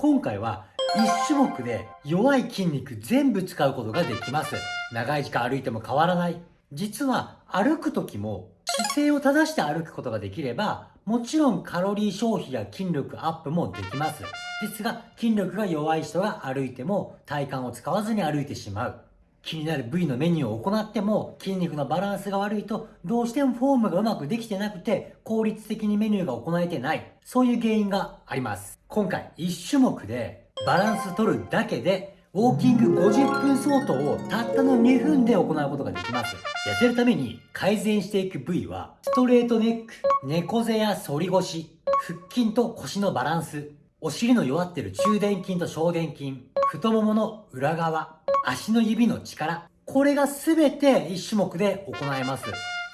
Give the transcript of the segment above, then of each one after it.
今回は1種目で弱い筋肉全部使うことができます。長い時間歩いても変わらない。実は歩く時も姿勢を正して歩くことができれば、もちろんカロリー消費や筋力アップもできます。ですが、筋力が弱い人が歩いても体幹を使わずに歩いてしまう。気になる部位のメニューを行っても筋肉のバランスが悪いとどうしてもフォームがうまくできてなくて効率的にメニューが行えてない。そういう原因があります。今回1種目でバランス取るだけでウォーキング50分相当をたったの2分で行うことができます。痩せるために改善していく部位はストレートネック、猫背や反り腰、腹筋と腰のバランス、お尻の弱ってる中殿筋と小殿筋、太ももの裏側、足の指の力、これが全て1種目で行えます。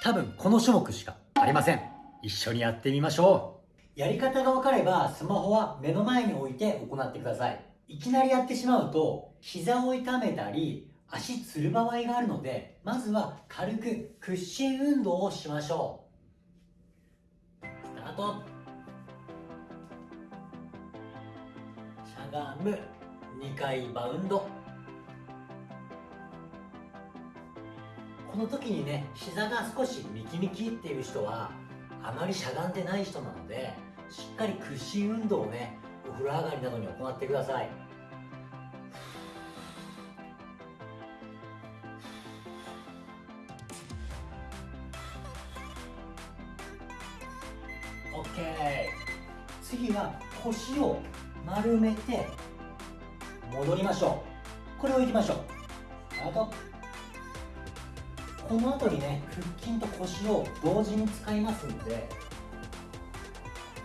多分この種目しかありません。一緒にやってみましょう。やり方が分かればスマホは目の前に置いて行ってください。いきなりやってしまうと膝を痛めたり足つる場合があるのでまずは軽く屈伸運動をしましょうスタートゃがむ2回バウンド。この時にね膝が少しミキミキっていう人はあまりしゃがんでない人なのでしっかり屈伸運動をねお風呂上がりなどに行ってください。OK 次は腰を丸めて戻りましょう。これをいきましょう。あとこの後にね腹筋と腰を同時に使いますので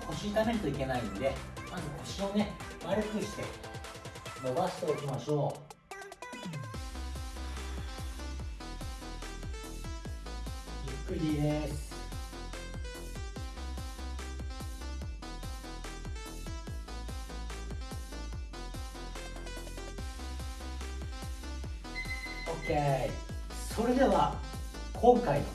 腰痛めるといけないんでまず腰をね丸くして伸ばしておきましょう。ゆっくりです。OK それでは今回の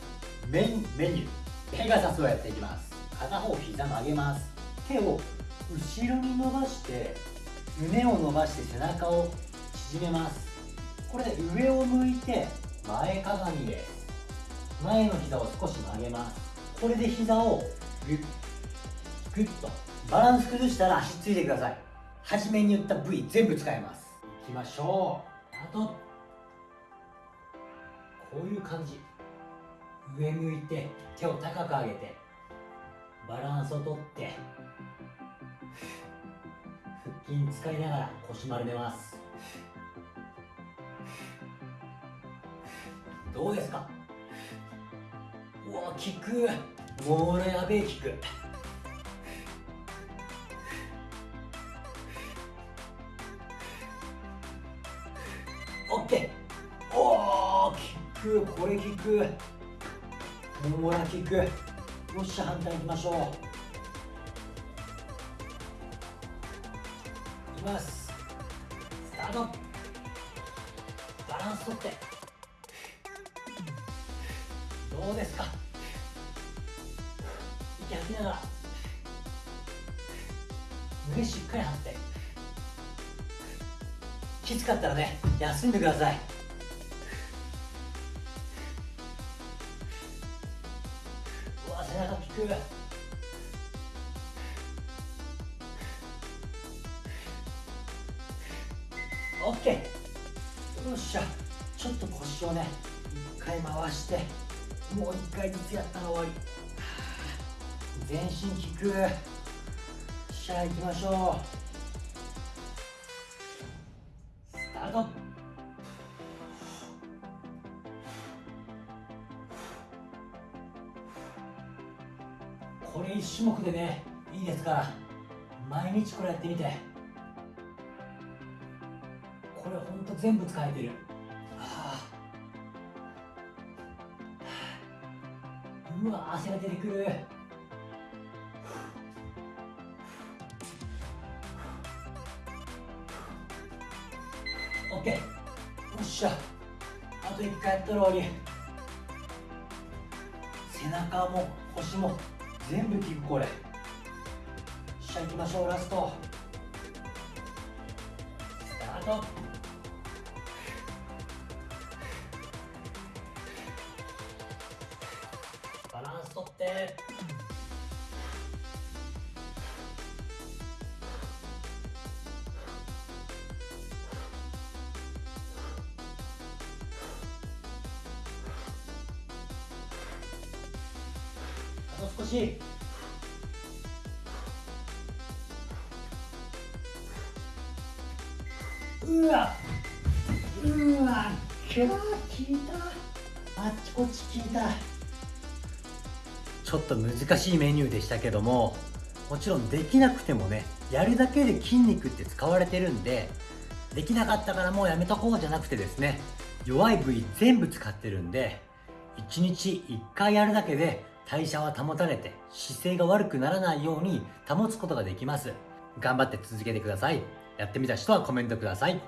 メインメニューペガサスをやっていきます。片方膝曲げます。手を後ろに伸ばして胸を伸ばして背中を縮めます。これで上を向いて前かがみで前の膝を少し曲げます。これで膝をグッグッとバランス崩したら足ついてください。初めに言った部位全部使えます。いきましょう。あとこういう感じ。上向いて手を高く上げてバランスをとって腹筋使いながら腰丸めます。どうですか？うわ効く。もうやべえ効く。オッケーおー。くこれ効く。ももら効く。よっしゃ反対行きましょう。いきます。スタート。バランスとって。どうですか？息吐きながら。胸しっかり張って。きつかったらね休んでください。背中効くオッケー。よっしゃ。ちょっと腰をね一回回してもう一回ずつやったら終わり全身効く。しゃあ行きましょう。スタート。これ1種目でねいいですから毎日これやってみて。これほんと全部使えてる。はあ。うわ汗が出てくる。オッケー。よっしゃ。あと1回やったら終わり。背中も腰も全部効くこれしゃいきましょうラスト。スタート。バランスとって。しうわ。うわ。きゃー効いた。あっちこっち効いた。ちょっと難しいメニューでしたけどももちろんできなくてもねやるだけで筋肉って使われてるんでできなかったからもうやめとこうじゃなくてですね弱い部位全部使ってるんで1日1回やるだけで代謝は保たれて姿勢が悪くならないように保つことができます。頑張って続けてください。やってみた人はコメントください。